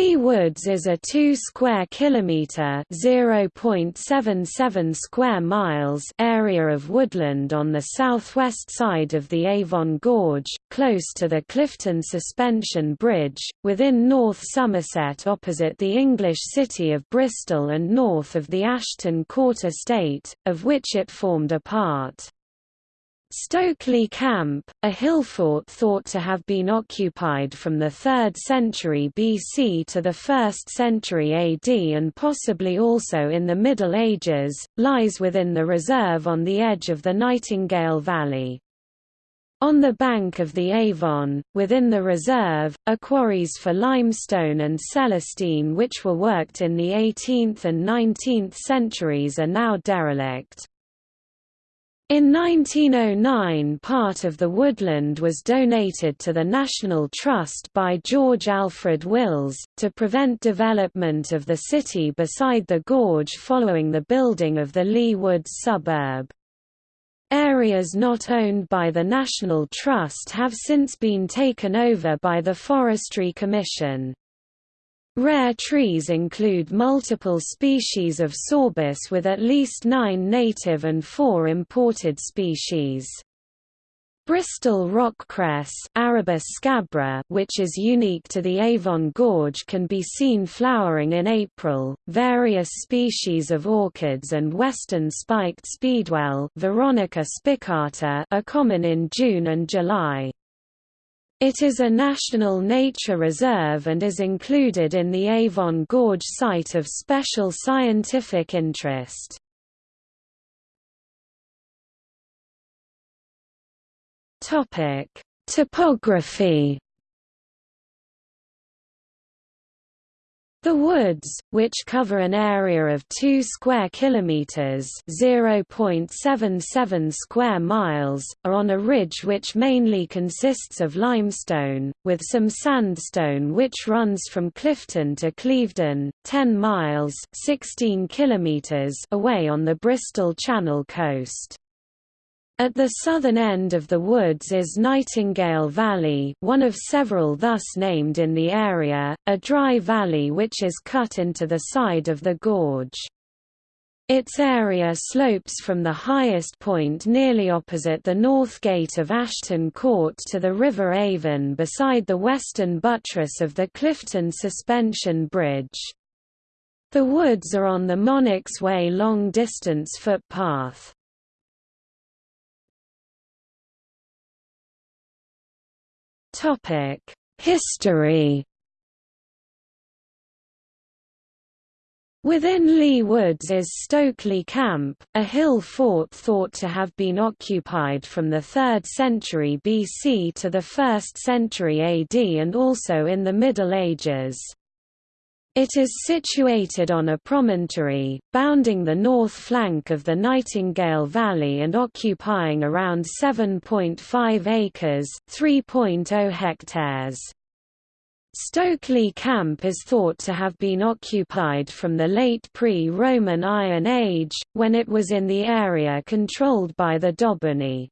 Leigh Woods is a 2 square kilometer (0.77 square miles) area of woodland on the southwest side of the Avon Gorge, close to the Clifton Suspension Bridge, within North Somerset opposite the English city of Bristol and north of the Ashton Court estate, of which it formed a part. Stokeleigh Camp, a hill fort thought to have been occupied from the 3rd century BC to the 1st century AD and possibly also in the Middle Ages, lies within the reserve on the edge of the Nightingale Valley. On the bank of the Avon, within the reserve, are quarries for limestone and celestine which were worked in the 18th and 19th centuries are now derelict. In 1909 part of the woodland was donated to the National Trust by George Alfred Wills, to prevent development of the city beside the gorge following the building of the Leigh Woods suburb. Areas not owned by the National Trust have since been taken over by the Forestry Commission. Rare trees include multiple species of sorbus with at least nine native and four imported species. Bristol rockcress Arabis which is unique to the Avon Gorge can be seen flowering in April. Various species of orchids and western spiked speedwell Veronica spicata are common in June and July. It is a national nature reserve and is included in the Avon Gorge Site of Special Scientific Interest. Topography The woods, which cover an area of 2 square kilometers, 0.77 square miles, are on a ridge which mainly consists of limestone, with some sandstone which runs from Clifton to Clevedon, 10 miles, 16 kilometers away on the Bristol Channel coast. At the southern end of the woods is Nightingale Valley one of several thus named in the area, a dry valley which is cut into the side of the gorge. Its area slopes from the highest point nearly opposite the north gate of Ashton Court to the River Avon beside the western buttress of the Clifton Suspension Bridge. The woods are on the Monarch's Way long-distance footpath. History Within Leigh Woods is Stokeleigh Camp, a hill fort thought to have been occupied from the 3rd century BC to the 1st century AD and also in the Middle Ages. It is situated on a promontory, bounding the north flank of the Nightingale Valley and occupying around 7.5 acres 3.0 hectares. Stokeleigh Camp is thought to have been occupied from the late pre-Roman Iron Age, when it was in the area controlled by the Dobunni.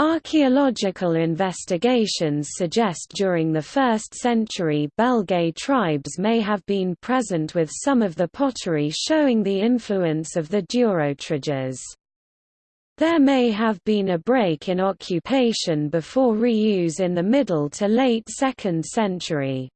Archaeological investigations suggest during the 1st century Belgae tribes may have been present with some of the pottery showing the influence of the Durotriges. There may have been a break in occupation before reuse in the middle to late 2nd century.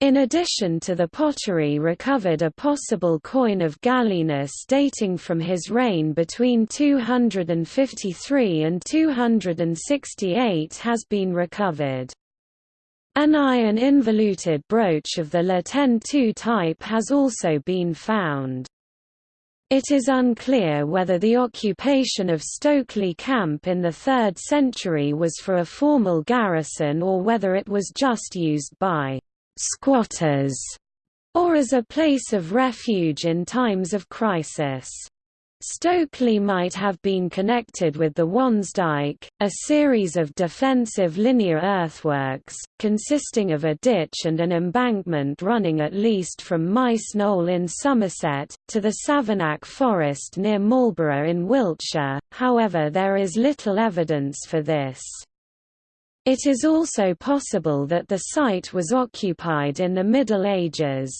In addition to the pottery recovered a possible coin of Gallienus dating from his reign between 253 and 268 has been recovered. An iron involuted brooch of the La II type has also been found. It is unclear whether the occupation of Stokeleigh Camp in the 3rd century was for a formal garrison or whether it was just used by squatters, or as a place of refuge in times of crisis. Stokeleigh might have been connected with the Wansdyke, a series of defensive linear earthworks, consisting of a ditch and an embankment running at least from Maes Knoll in Somerset, to the Savernake Forest near Marlborough in Wiltshire, however there is little evidence for this. It is also possible that the site was occupied in the Middle Ages.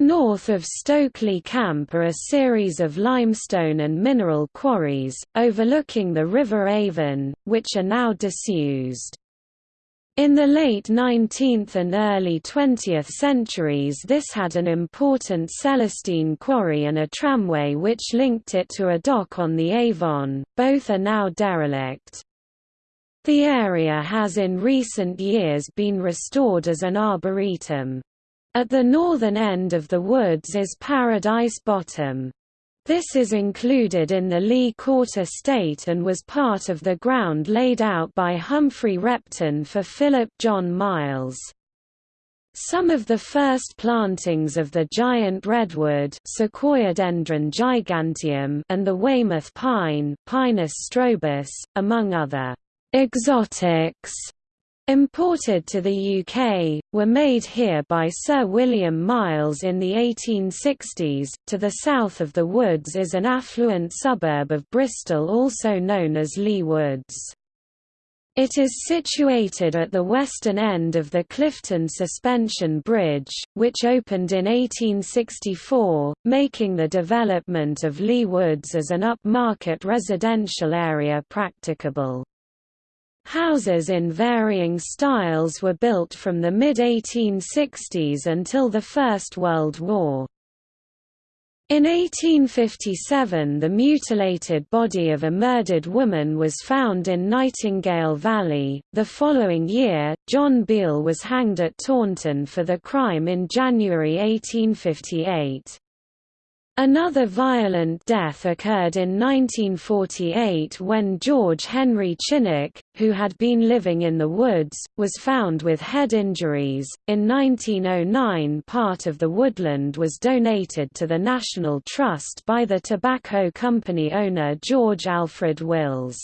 North of Stokeleigh Camp are a series of limestone and mineral quarries, overlooking the River Avon, which are now disused. In the late 19th and early 20th centuries this had an important Celestine quarry and a tramway which linked it to a dock on the Avon, both are now derelict. The area has in recent years been restored as an arboretum. At the northern end of the woods is Paradise Bottom. This is included in the Leigh Court estate and was part of the ground laid out by Humphry Repton for Philip John Miles. Some of the first plantings of the giant redwood Sequoiadendron giganteum and the Weymouth pine Pinus strobus, among other exotics imported to the UK, were made here by Sir William Miles in the 1860s. To the south of the woods is an affluent suburb of Bristol also known as Leigh Woods. It is situated at the western end of the Clifton Suspension Bridge, which opened in 1864, making the development of Leigh Woods as an upmarket residential area practicable. Houses in varying styles were built from the mid-1860s until the First World War. In 1857 the mutilated body of a murdered woman was found in Nightingale Valley. The following year, John Beale was hanged at Taunton for the crime in January 1858. Another violent death occurred in 1948 when George Henry Chinnock, who had been living in the woods, was found with head injuries. In 1909, part of the woodland was donated to the National Trust by the tobacco company owner George Alfred Wills.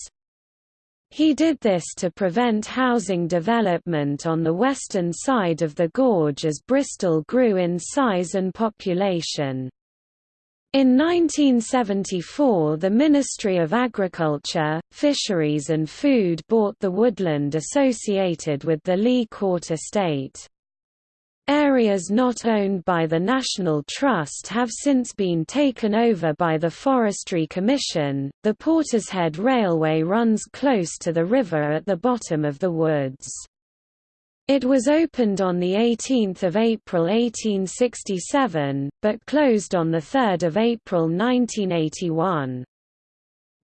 He did this to prevent housing development on the western side of the gorge as Bristol grew in size and population. In 1974 the Ministry of Agriculture, Fisheries and Food bought the woodland associated with the Leigh Court estate. Areas not owned by the National Trust have since been taken over by the Forestry Commission. The Portishead Railway runs close to the river at the bottom of the woods. It was opened on 18 April 1867, but closed on 3 April 1981.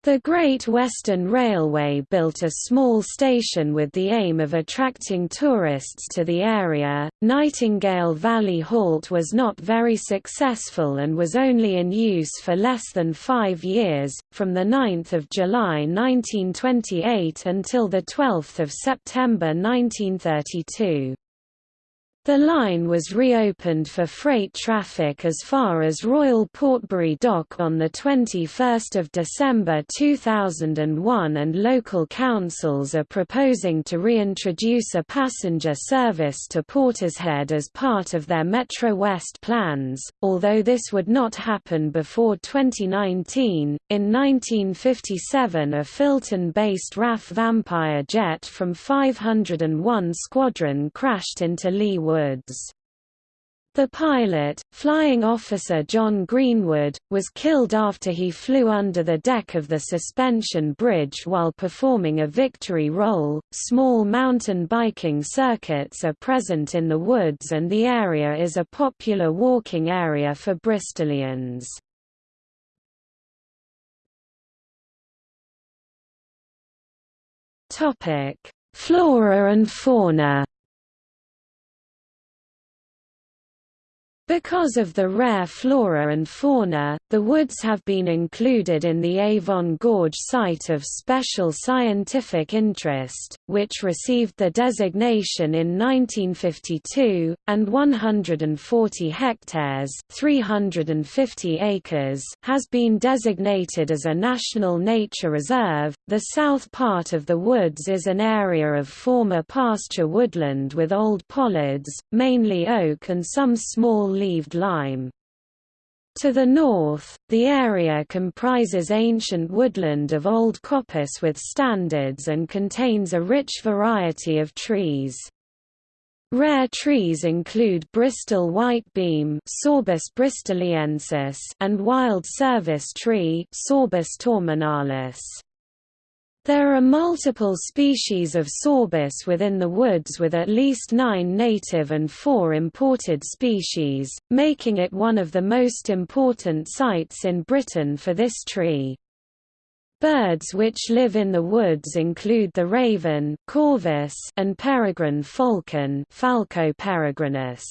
The Great Western Railway built a small station with the aim of attracting tourists to the area. Nightingale Valley Halt was not very successful and was only in use for less than five years, from 9 July 1928 until 12 September 1932. The line was reopened for freight traffic as far as Royal Portbury Dock on 21 December 2001 and local councils are proposing to reintroduce a passenger service to Portishead as part of their Metro West plans, although this would not happen before 2019. In 1957 a Filton-based RAF Vampire jet from 501 Squadron crashed into Leigh The pilot, Flying Officer John Greenwood, was killed after he flew under the deck of the suspension bridge while performing a victory roll. Small mountain biking circuits are present in the woods and the area is a popular walking area for Bristolians. Flora and fauna. Because of the rare flora and fauna, the woods have been included in the Avon Gorge Site of Special Scientific Interest, which received the designation in 1952, and 140 hectares 350 acres has been designated as a National Nature Reserve. The south part of the woods is an area of former pasture woodland with old pollards, mainly oak and some small leaved lime. To the north, the area comprises ancient woodland of old coppice with standards and contains a rich variety of trees. Rare trees include Bristol whitebeam Sorbus bristoliensis and wild service tree Sorbus torminalis. There are multiple species of sorbus within the woods with at least nine native and four imported species, making it one of the most important sites in Britain for this tree. Birds which live in the woods include the raven corvus and peregrine falcon Falco peregrinus.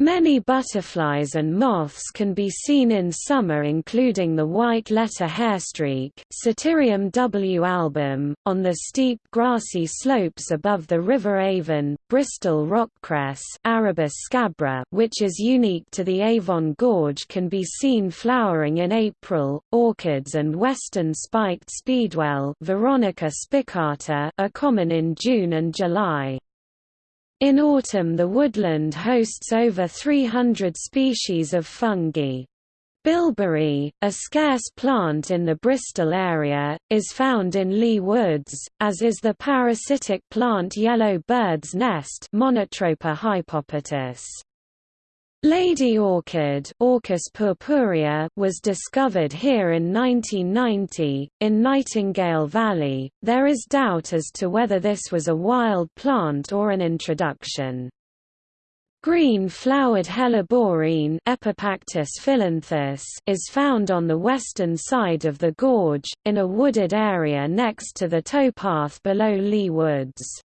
Many butterflies and moths can be seen in summer including the white letter hairstreak Satyrium w album, on the steep grassy slopes above the River Avon, Bristol rockcress Arabis scabra which is unique to the Avon Gorge can be seen flowering in April, orchids and western spiked speedwell Veronica spicata are common in June and July. In autumn the woodland hosts over 300 species of fungi. Bilberry, a scarce plant in the Bristol area, is found in Leigh Woods, as is the parasitic plant yellow bird's nest Monotropa hypopitys. Lady orchid Orchis purpurea was discovered here in 1990, in Nightingale Valley. There is doubt as to whether this was a wild plant or an introduction. Green-flowered helleborine Epipactis is found on the western side of the gorge, in a wooded area next to the towpath below Leigh Woods.